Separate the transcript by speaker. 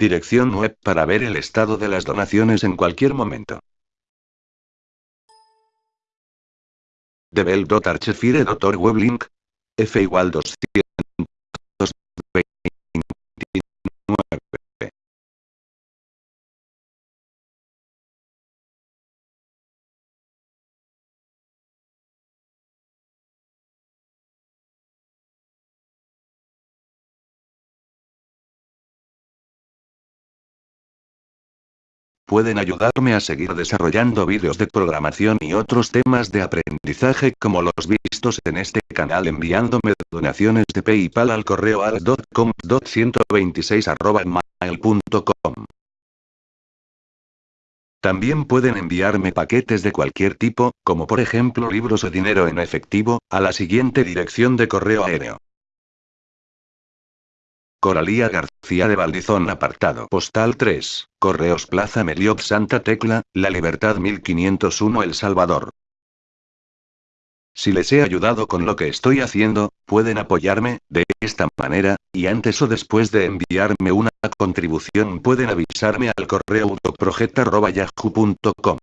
Speaker 1: Dirección web para ver el estado de las donaciones en cualquier momento. Debel.archefire.org F igual 200. Pueden ayudarme a seguir desarrollando vídeos de programación y otros temas de aprendizaje como los vistos en este canal enviándome donaciones de PayPal al correo al.com.126.mail.com. También pueden enviarme paquetes de cualquier tipo, como por ejemplo libros o dinero en efectivo, a la siguiente dirección de correo aéreo. Coralía García de Valdizón Apartado Postal 3, Correos Plaza Meliot Santa Tecla, La Libertad 1501 El Salvador. Si les he ayudado con lo que estoy haciendo, pueden apoyarme, de esta manera, y antes o después de enviarme una contribución pueden avisarme al correo autoproject.yahoo.com.